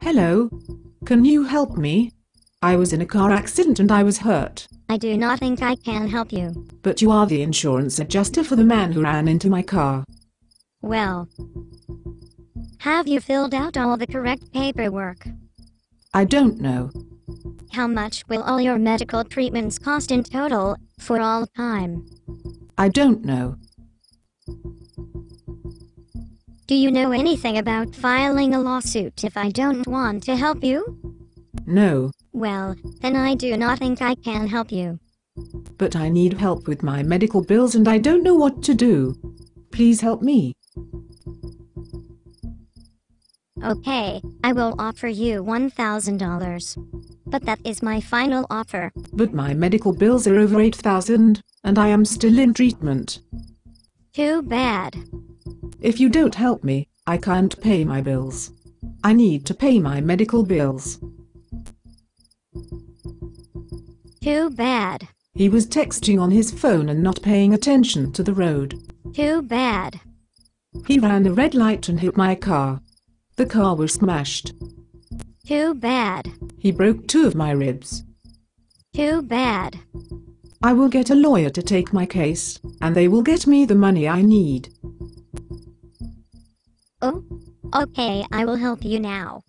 Hello? Can you help me? I was in a car accident and I was hurt. I do not think I can help you. But you are the insurance adjuster for the man who ran into my car. Well, have you filled out all the correct paperwork? I don't know. How much will all your medical treatments cost in total, for all time? I don't know. Do you know anything about filing a lawsuit if I don't want to help you? No, Well, then I do not think I can help you. but I need help with my medical bills and I don't know what to do. Please help me. Okay, I will offer you $1,000. But that is my final offer. But my medical bills are over 8,000 and I am still in treatment. Too bad. If you don't help me, I can't pay my bills. I need to pay my medical bills. Too bad. He was texting on his phone and not paying attention to the road. Too bad. He ran a red light and hit my car. The car was smashed. Too bad. He broke two of my ribs. Too bad. I will get a lawyer to take my case, and they will get me the money I need. Okay, I will help you now.